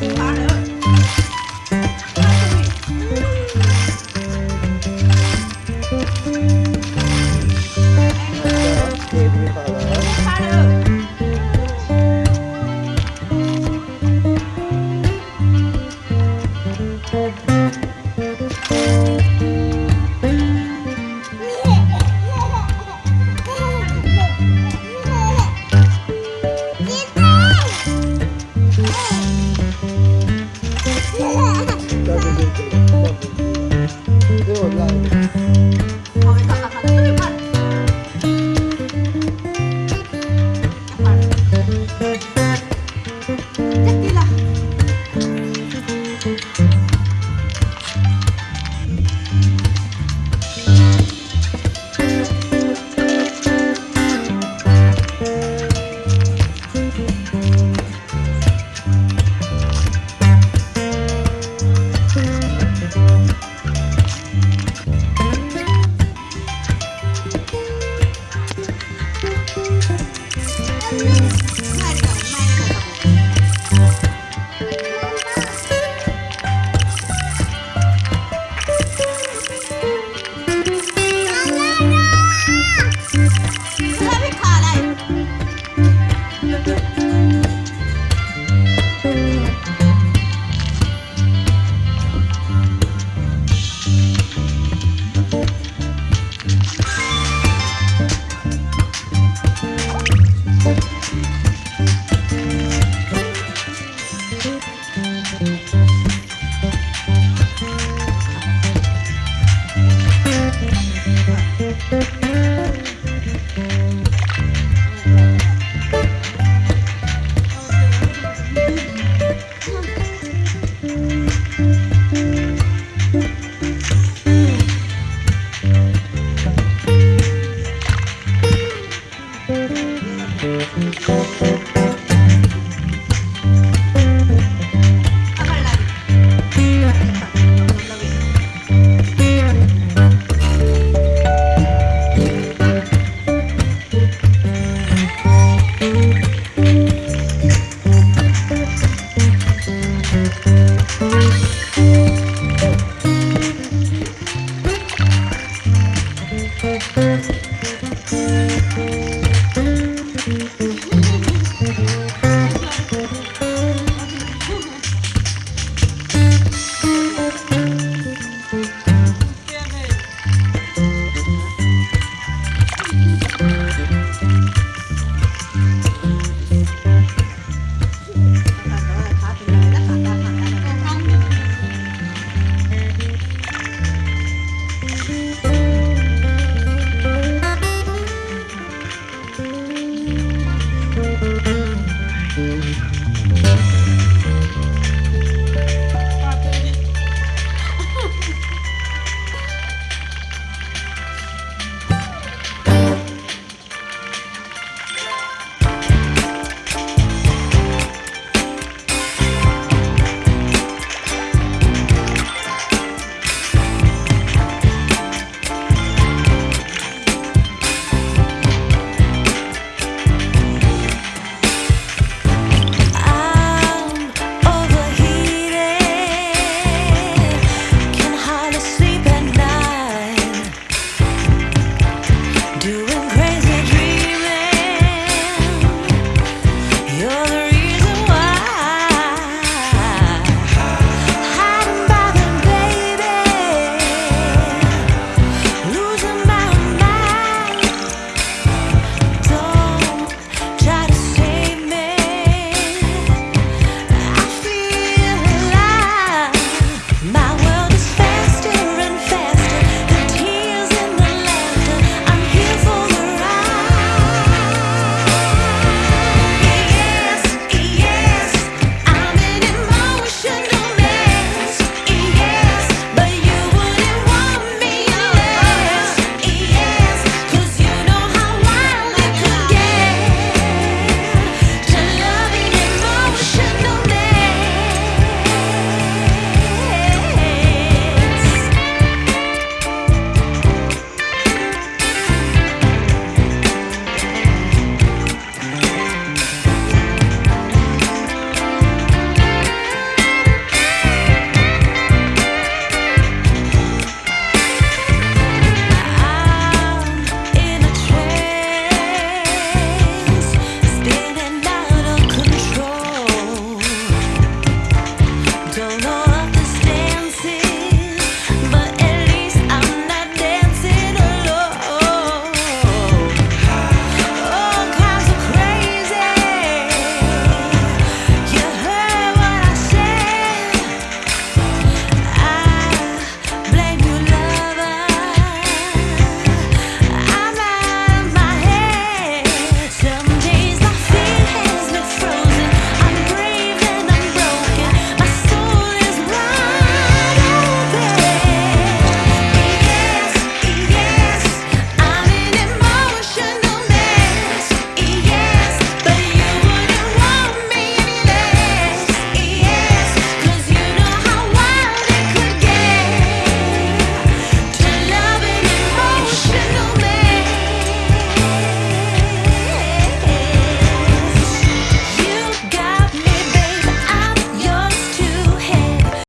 i Para.